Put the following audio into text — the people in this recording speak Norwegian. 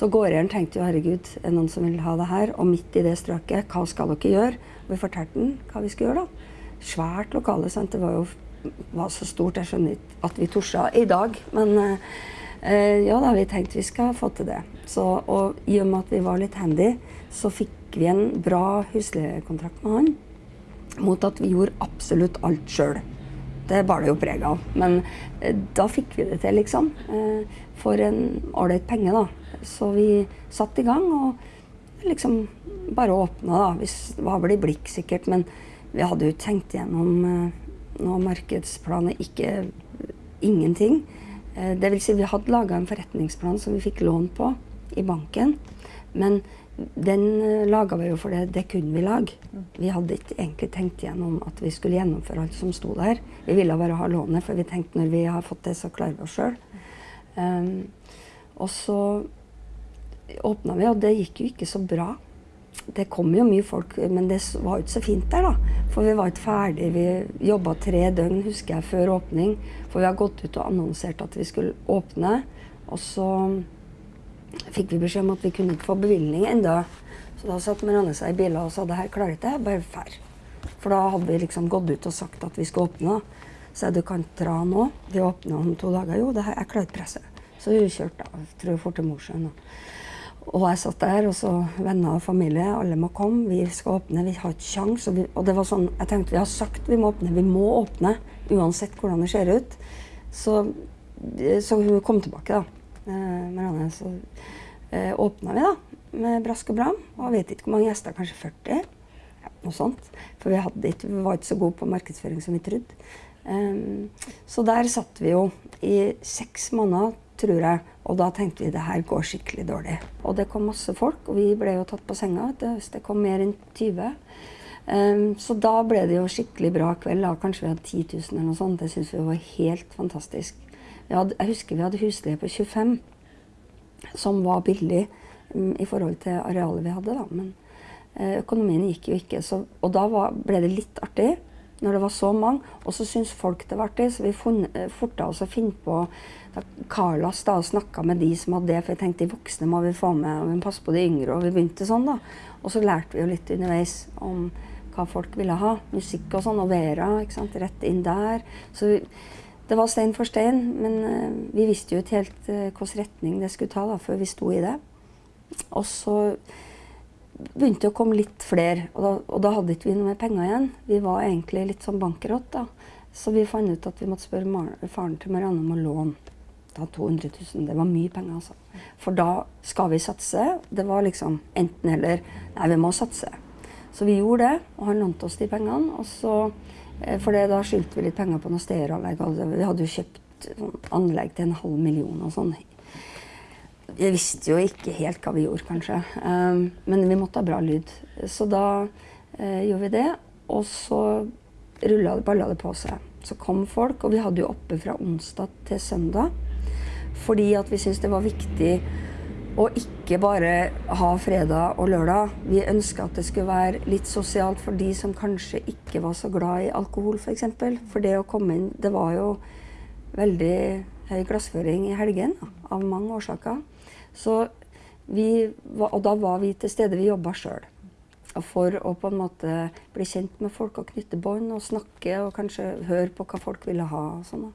Så gårdeieren tenkte jo herregud, er det noen som vil ha det her? Og midt i det strøket, hva skal dere gjøre? Vi fortalte den hva vi skulle gjøre, da. Svært lokale, sant. Det var jo var så stort, jeg skjønner ikke at vi torde i dag. Men eh, ja da, vi tenkte vi skal få til det. Så, og i og med at vi var litt handy, så fikk vi en bra husleiekontrakt med han. Mot at vi gjorde absolutt alt sjøl. Det bar det jo preg av. Men eh, da fikk vi det til, liksom. Eh, for en ålreit penge, da. Så vi satte i gang og liksom bare åpna, da. Det var vel i blikk, sikkert. Men vi hadde jo tenkt gjennom eh, noe markedsplaner, ikke ingenting. Det vil si, vi hadde laga en forretningsplan som vi fikk lån på i banken. Men den eh, laga vi jo for det, det kunne vi lage. Vi hadde ikke egentlig tenkt gjennom at vi skulle gjennomføre alt som sto der. Vi ville bare ha lånet, for vi tenkte når vi har fått det, så klarer vi oss sjøl. Um, og så åpna vi, og det gikk jo ikke så bra. Det kom jo mye folk, men det var jo ikke så fint der, da. For vi var ikke ferdige. Vi jobba tre døgn, husker jeg, før åpning. For vi har gått ut og annonsert at vi skulle åpne. Og så fikk vi beskjed om at vi kunne ikke få bevilgning enda. Så da satt Marianne seg i bilen og sa det her klarer ikke jeg, bare fær. For da hadde vi liksom gått ut og sagt at vi skulle åpne. Så jeg du kan dra nå. Vi åpner om to dager. Jo, det her, jeg klarer presset. Så vi kjørte da, tror jeg, fort til Mosjøen. Og jeg satt der, og så venner og familie, alle må komme. Vi skal åpne, vi har ikke kjangs. Og, og, det var sånn, jeg tenkte vi har sagt vi må åpne, vi må åpne. Uansett hvordan det ser ut. Så, så hun kom tilbake, da. Eh, Marianne, så eh, åpna vi, da. Med brask og bram. Og vet ikke hvor mange gjester, kanskje 40? Ja, noe sånt. For vi, ikke, vi var ikke så gode på markedsføring som vi trodde. Um, så der satt vi jo i seks måneder tror jeg. Og da tenkte vi det her går skikkelig dårlig. Og det kom masse folk, og vi ble jo tatt på senga. Det kom mer enn 20. Um, ehm, så da ble det jo skikkelig bra kveld. Da. Kanskje vi hadde 10 000 eller noe sånt. Det syntes vi var helt fantastisk. Hadde, jeg husker vi hadde husleie på 25, som var billig um, i forhold til arealet vi hadde. Da. Men uh, økonomien gikk jo ikke. Så, og da var, ble det litt artig når det var så mange. Og så syntes folk det var artig, så vi forta oss å finne på da Carlas da snakka med de som hadde det, for jeg tenkte de voksne må vi få med, og vi må passe på de yngre. Og vi begynte sånn, da. Og så lærte vi jo litt underveis om hva folk ville ha. Musikk og sånn, og Vera ikke sant, rett inn der. Så vi, det var stein for stein, men uh, vi visste jo ikke helt uh, hvilken retning det skulle ta da, før vi sto i det. Og så begynte det å komme litt flere, og da, og da hadde ikke vi noe mer penger igjen. Vi var egentlig litt sånn bankerott, da. Så vi fant ut at vi måtte spørre faren til Marianne om å låne da 200 000. Det var mye penger, altså. For da skal vi satse. Det var liksom enten-eller. Nei, vi må satse. Så vi gjorde det, og han lånte oss de pengene. Og så, eh, for det, da skyldte vi litt penger på noe stereoanlegg. Vi hadde jo kjøpt sånn anlegg til en halv million og sånn. Vi visste jo ikke helt hva vi gjorde, kanskje. Um, men vi måtte ha bra lyd. Så da uh, gjorde vi det. Og så rulla det, balla det på seg. Så kom folk, og vi hadde jo oppe fra onsdag til søndag. Fordi at vi syntes det var viktig å ikke bare ha fredag og lørdag. Vi ønska at det skulle være litt sosialt for de som kanskje ikke var så glad i alkohol, f.eks. For, eksempel. for det å komme inn Det var jo veldig høy glassføring i helgen av mange årsaker. Så vi, og da var vi til stede. Vi jobba sjøl. For å på en måte bli kjent med folk og knytte bånd og snakke og kanskje høre på hva folk ville ha. og sånn.